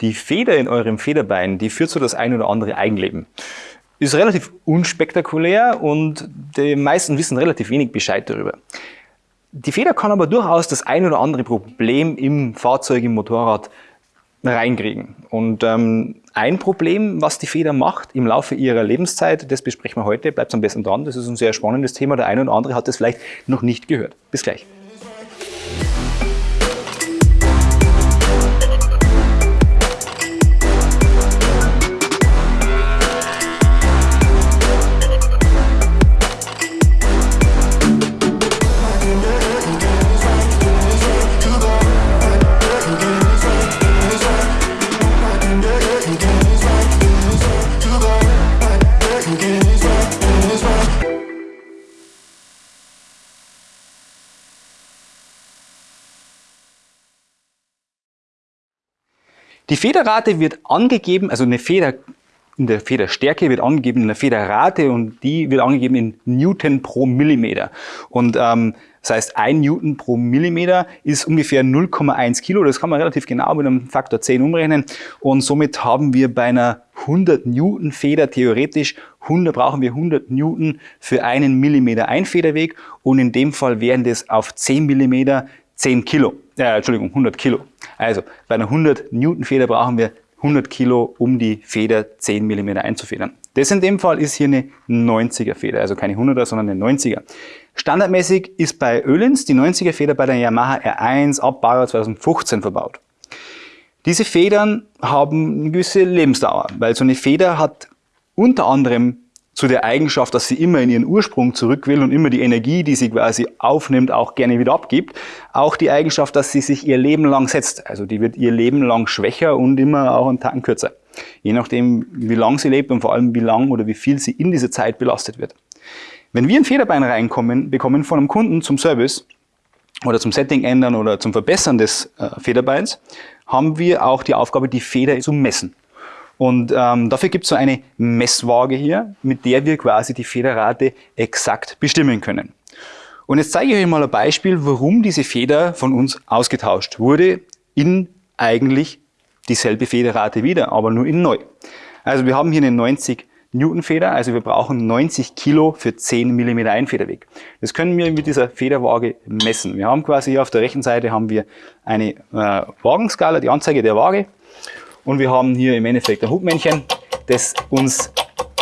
Die Feder in eurem Federbein, die führt so das ein oder andere Eigenleben. Ist relativ unspektakulär und die meisten wissen relativ wenig Bescheid darüber. Die Feder kann aber durchaus das ein oder andere Problem im Fahrzeug, im Motorrad reinkriegen. Und ähm, ein Problem, was die Feder macht im Laufe ihrer Lebenszeit, das besprechen wir heute, bleibt am besten dran, das ist ein sehr spannendes Thema, der eine oder andere hat das vielleicht noch nicht gehört. Bis gleich. Die Federrate wird angegeben, also eine Feder in der Federstärke wird angegeben in der Federrate und die wird angegeben in Newton pro Millimeter. Und ähm, das heißt, ein Newton pro Millimeter ist ungefähr 0,1 Kilo. Das kann man relativ genau mit einem Faktor 10 umrechnen. Und somit haben wir bei einer 100 Newton Feder theoretisch 100, brauchen wir 100 Newton für einen Millimeter Einfederweg. Und in dem Fall wären das auf 10 Millimeter 10 Kilo, äh, Entschuldigung, 100 Kilo. Also bei einer 100 Newton Feder brauchen wir 100 Kilo, um die Feder 10 mm einzufedern. Das in dem Fall ist hier eine 90er Feder, also keine 100er, sondern eine 90er. Standardmäßig ist bei Öhlins die 90er Feder bei der Yamaha R1 ab Baujahr 2015 verbaut. Diese Federn haben eine gewisse Lebensdauer, weil so eine Feder hat unter anderem zu der Eigenschaft, dass sie immer in ihren Ursprung zurück will und immer die Energie, die sie quasi aufnimmt, auch gerne wieder abgibt. Auch die Eigenschaft, dass sie sich ihr Leben lang setzt. Also die wird ihr Leben lang schwächer und immer auch einen Tacken kürzer. Je nachdem, wie lang sie lebt und vor allem wie lang oder wie viel sie in dieser Zeit belastet wird. Wenn wir ein Federbein reinkommen, bekommen von einem Kunden zum Service oder zum Setting ändern oder zum Verbessern des äh, Federbeins, haben wir auch die Aufgabe, die Feder zu messen. Und ähm, dafür gibt es so eine Messwaage hier, mit der wir quasi die Federrate exakt bestimmen können. Und jetzt zeige ich euch mal ein Beispiel, warum diese Feder von uns ausgetauscht wurde in eigentlich dieselbe Federrate wieder, aber nur in neu. Also wir haben hier eine 90 Newton Feder, also wir brauchen 90 Kilo für 10 mm Einfederweg. Das können wir mit dieser Federwaage messen. Wir haben quasi hier auf der rechten Seite haben wir eine äh, Wagenskala, die Anzeige der Waage und wir haben hier im Endeffekt ein Hubmännchen, das uns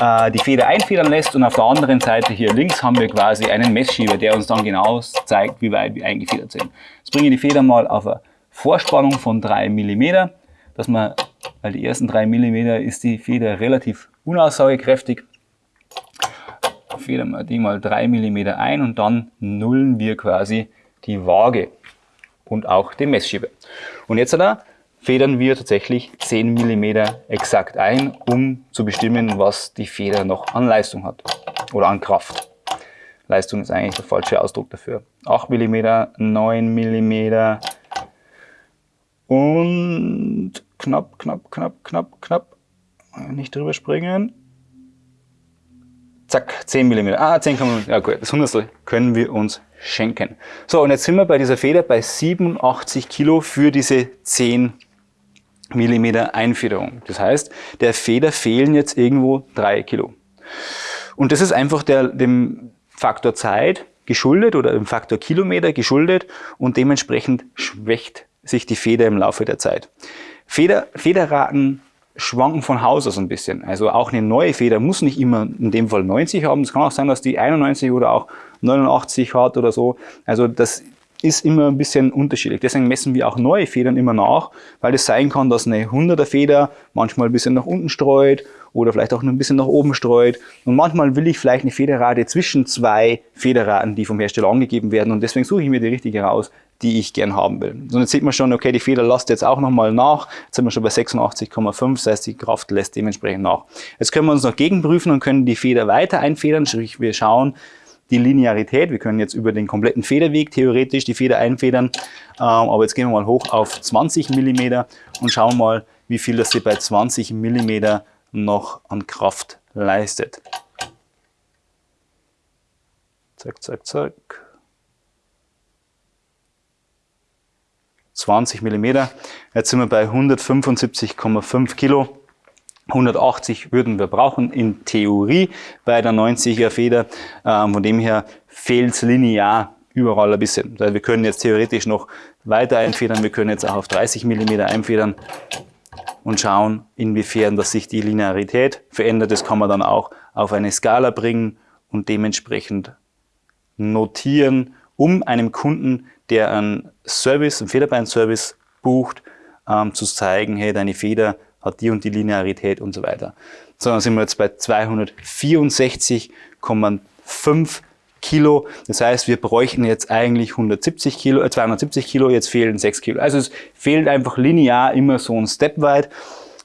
äh, die Feder einfedern lässt und auf der anderen Seite hier links haben wir quasi einen Messschieber, der uns dann genau zeigt, wie weit wir eingefedert sind. Jetzt bringe ich die Feder mal auf eine Vorspannung von 3 mm, dass man, weil die ersten 3 mm ist die Feder relativ unaussagekräftig. Federn wir die mal 3 mm ein und dann nullen wir quasi die Waage und auch den Messschieber. Und jetzt da federn wir tatsächlich 10 mm exakt ein, um zu bestimmen, was die Feder noch an Leistung hat oder an Kraft. Leistung ist eigentlich der falsche Ausdruck dafür. 8 mm, 9 mm und knapp, knapp, knapp, knapp, knapp. Nicht drüber springen. Zack, 10 mm. Ah, 10 kann man, ja gut, das Hundertstel können wir uns schenken. So, und jetzt sind wir bei dieser Feder bei 87 Kilo für diese 10 Millimeter Einfederung. Das heißt, der Feder fehlen jetzt irgendwo drei Kilo. Und das ist einfach der, dem Faktor Zeit geschuldet oder dem Faktor Kilometer geschuldet und dementsprechend schwächt sich die Feder im Laufe der Zeit. Feder, Federraten schwanken von Haus aus ein bisschen. Also auch eine neue Feder muss nicht immer in dem Fall 90 haben. Es kann auch sein, dass die 91 oder auch 89 hat oder so. Also das ist immer ein bisschen unterschiedlich. Deswegen messen wir auch neue Federn immer nach, weil es sein kann, dass eine 100er Feder manchmal ein bisschen nach unten streut oder vielleicht auch nur ein bisschen nach oben streut. Und manchmal will ich vielleicht eine Federrate zwischen zwei Federraten, die vom Hersteller angegeben werden. Und deswegen suche ich mir die richtige raus, die ich gern haben will. Und jetzt sieht man schon, okay, die Feder lasst jetzt auch nochmal nach. Jetzt sind wir schon bei 86,5, das heißt, die Kraft lässt dementsprechend nach. Jetzt können wir uns noch gegenprüfen und können die Feder weiter einfedern, sprich wir schauen, die Linearität. Wir können jetzt über den kompletten Federweg theoretisch die Feder einfedern. Ähm, aber jetzt gehen wir mal hoch auf 20 mm und schauen mal, wie viel das sie bei 20 mm noch an Kraft leistet. Zack, zack, zack. 20 Millimeter. Jetzt sind wir bei 175,5 Kilo. 180 würden wir brauchen in Theorie bei der 90er Feder. Ähm, von dem her fehlt es linear überall ein bisschen. Wir können jetzt theoretisch noch weiter einfedern. Wir können jetzt auch auf 30 mm einfedern und schauen, inwiefern dass sich die Linearität verändert. Das kann man dann auch auf eine Skala bringen und dementsprechend notieren, um einem Kunden, der einen Service, einen Federbein-Service bucht, ähm, zu zeigen, hey, deine Feder hat die und die Linearität und so weiter. So, dann sind wir jetzt bei 264,5 Kilo. Das heißt, wir bräuchten jetzt eigentlich 170 Kilo, äh 270 Kilo, jetzt fehlen 6 Kilo. Also es fehlt einfach linear immer so ein Step weit,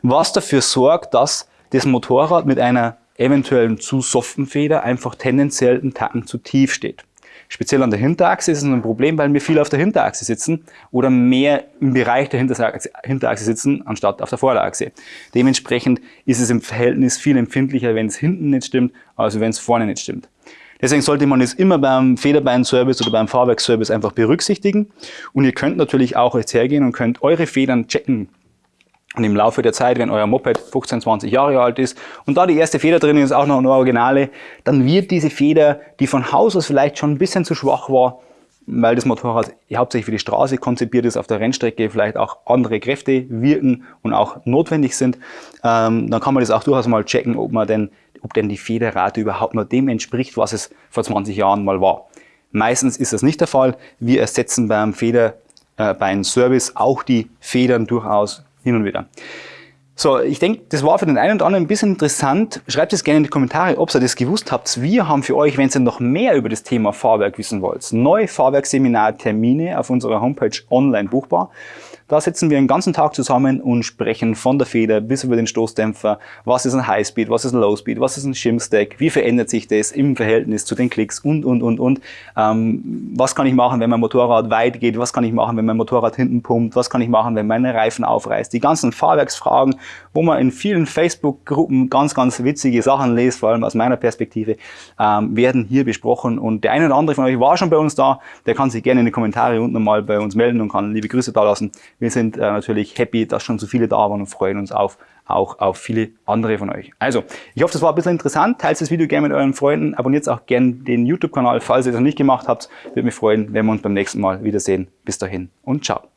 was dafür sorgt, dass das Motorrad mit einer eventuellen zu soften Feder einfach tendenziell einen Tacken zu tief steht. Speziell an der Hinterachse ist es ein Problem, weil wir viel auf der Hinterachse sitzen oder mehr im Bereich der Hinterachse sitzen, anstatt auf der Vorderachse. Dementsprechend ist es im Verhältnis viel empfindlicher, wenn es hinten nicht stimmt, als wenn es vorne nicht stimmt. Deswegen sollte man es immer beim Federbein-Service oder beim Fahrwerk-Service einfach berücksichtigen. Und ihr könnt natürlich auch jetzt hergehen und könnt eure Federn checken. Und im Laufe der Zeit, wenn euer Moped 15, 20 Jahre alt ist und da die erste Feder drin ist, auch noch eine Originale, dann wird diese Feder, die von Haus aus vielleicht schon ein bisschen zu schwach war, weil das Motorrad hauptsächlich für die Straße konzipiert ist, auf der Rennstrecke vielleicht auch andere Kräfte wirken und auch notwendig sind, ähm, dann kann man das auch durchaus mal checken, ob man denn ob denn die Federrate überhaupt noch dem entspricht, was es vor 20 Jahren mal war. Meistens ist das nicht der Fall. Wir ersetzen beim Feder, äh, beim Service auch die Federn durchaus hin und wieder. So, ich denke, das war für den einen oder anderen ein bisschen interessant. Schreibt es gerne in die Kommentare, ob ihr das gewusst habt. Wir haben für euch, wenn ihr noch mehr über das Thema Fahrwerk wissen wollt, neue Fahrwerksseminartermine auf unserer Homepage online buchbar. Da sitzen wir den ganzen Tag zusammen und sprechen von der Feder bis über den Stoßdämpfer. Was ist ein Highspeed? Was ist ein Lowspeed? Was ist ein Shimstack? Wie verändert sich das im Verhältnis zu den Klicks? Und, und, und, und. Ähm, was kann ich machen, wenn mein Motorrad weit geht? Was kann ich machen, wenn mein Motorrad hinten pumpt? Was kann ich machen, wenn meine Reifen aufreißt? Die ganzen Fahrwerksfragen, wo man in vielen Facebook-Gruppen ganz, ganz witzige Sachen liest, vor allem aus meiner Perspektive, ähm, werden hier besprochen. Und der eine oder andere von euch war schon bei uns da. Der kann sich gerne in die Kommentare unten mal bei uns melden und kann liebe Grüße da lassen. Wir sind äh, natürlich happy, dass schon so viele da waren und freuen uns auf, auch auf viele andere von euch. Also, ich hoffe, das war ein bisschen interessant. Teilt das Video gerne mit euren Freunden. Abonniert auch gerne den YouTube-Kanal, falls ihr das noch nicht gemacht habt. Würde mich freuen, wenn wir uns beim nächsten Mal wiedersehen. Bis dahin und ciao.